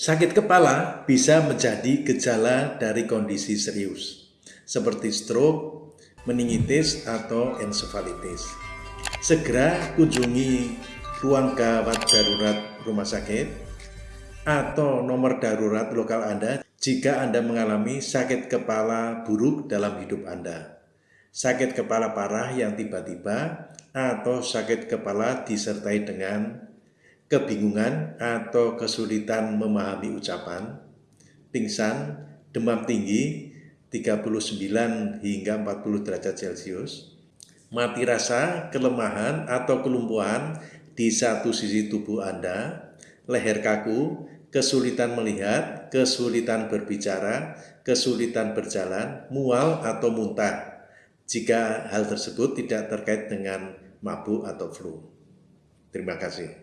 Sakit kepala bisa menjadi gejala dari kondisi serius, seperti stroke, meningitis, atau ensefalitis. Segera kunjungi ruang gawat darurat rumah sakit atau nomor darurat lokal Anda jika Anda mengalami sakit kepala buruk dalam hidup Anda. Sakit kepala parah yang tiba-tiba atau sakit kepala disertai dengan kebingungan atau kesulitan memahami ucapan, pingsan, demam tinggi 39 hingga 40 derajat Celcius, mati rasa, kelemahan atau kelumpuhan di satu sisi tubuh Anda, leher kaku, kesulitan melihat, kesulitan berbicara, kesulitan berjalan, mual atau muntah, jika hal tersebut tidak terkait dengan mabuk atau flu. Terima kasih.